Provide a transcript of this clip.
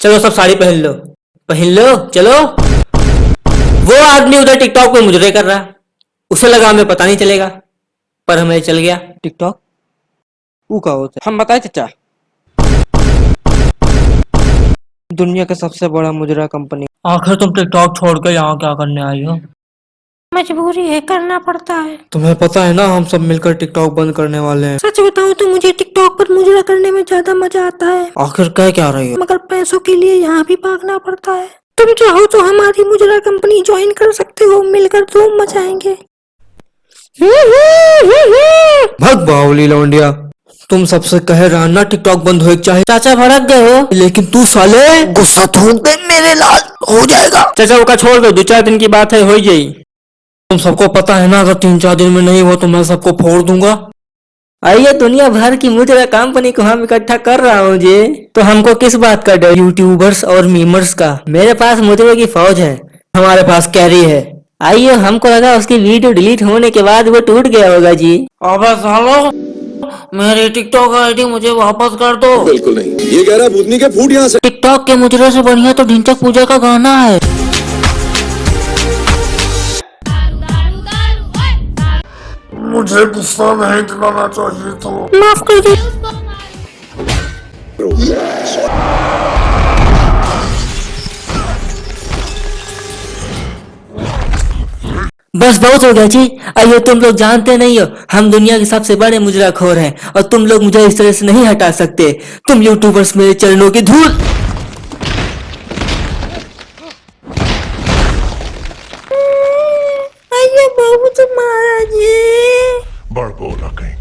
चलो सब साड़ी पहन लो। पहन लो चलो। वो आदमी उधर टिकटॉक पे मुजरे कर रहा। उसे लगा हमें पता नहीं चलेगा पर हमें चल गया। टिकटॉक? वो का होता है? हम बताए चाचा। दुनिया का सबसे बड़ा मुजरा कंपनी। आखिर तुम टिकटॉक छोड़कर यहाँ क्या करने आई हो? मजबूरी है करना पड़ता है। तुम्हें पता है ना हम सब मिलकर टिकटॉक बंद करने वाले हैं। सच बताऊँ तो मुझे टिकटॉक पर मुजरा करने में ज़्यादा मज़ा आता है। आखिर कह क्या रही हो? मगर पैसों के लिए यहाँ भी भागना पड़ता है। तुम चाहो तो हमारी मुजरा कंपनी ज्वाइन कर सकते हो मिलकर धूम मचाएँगे भग बाहुली लौंडिया। तुम सबसे कह रहा ना टिकटॉक बंद हो चाहे चाचा भड़क गए हो। लेकिन तू साले गुस्सा थूक दे मेरे लाल हो जाएगा। चाचा वो का छोड़ दो दो चार दिन की बात है हो ही जाई तुम सबको पता है ना अगर तीन चार दिन में नहीं हो तो मैं सबको फोड़ दूँगा। आइए दुनिया भर की मुजरा कंपनी को हम इकट्ठा कर रहा हूँ जी। तो हमको किस बात का डर? यूट्यूबर्स और मीमर्स का। मेरे पास मुजरे की फौज है। हमारे पास कैरी है। आइए हमको लगा उसकी वीडियो डिलीट होने के बाद वो टूट गया होगा जी। अबे सालो मेरी टिकटॉक आईडी मुझे वापस कर दो। बिल्कुल नहीं। ये कह रहा है के फूट यहाँ से टिकटॉक के मुजरे से बढ़िया तो ढिंचक पूजा का गाना है। मुझे गुस्सा नहीं दिलाना चाहिए तो माफ़ कर दो बस बहुत हो गया जी। आइए तुम लोग जानते नहीं हो हम दुनिया के सबसे बड़े मुजरा खोर हैं और तुम लोग मुझे इस तरह से नहीं हटा सकते। तुम यूट्यूबर्स मेरे चरणों की धूल। आइए बहुत महाराज जी। और गोला कहीं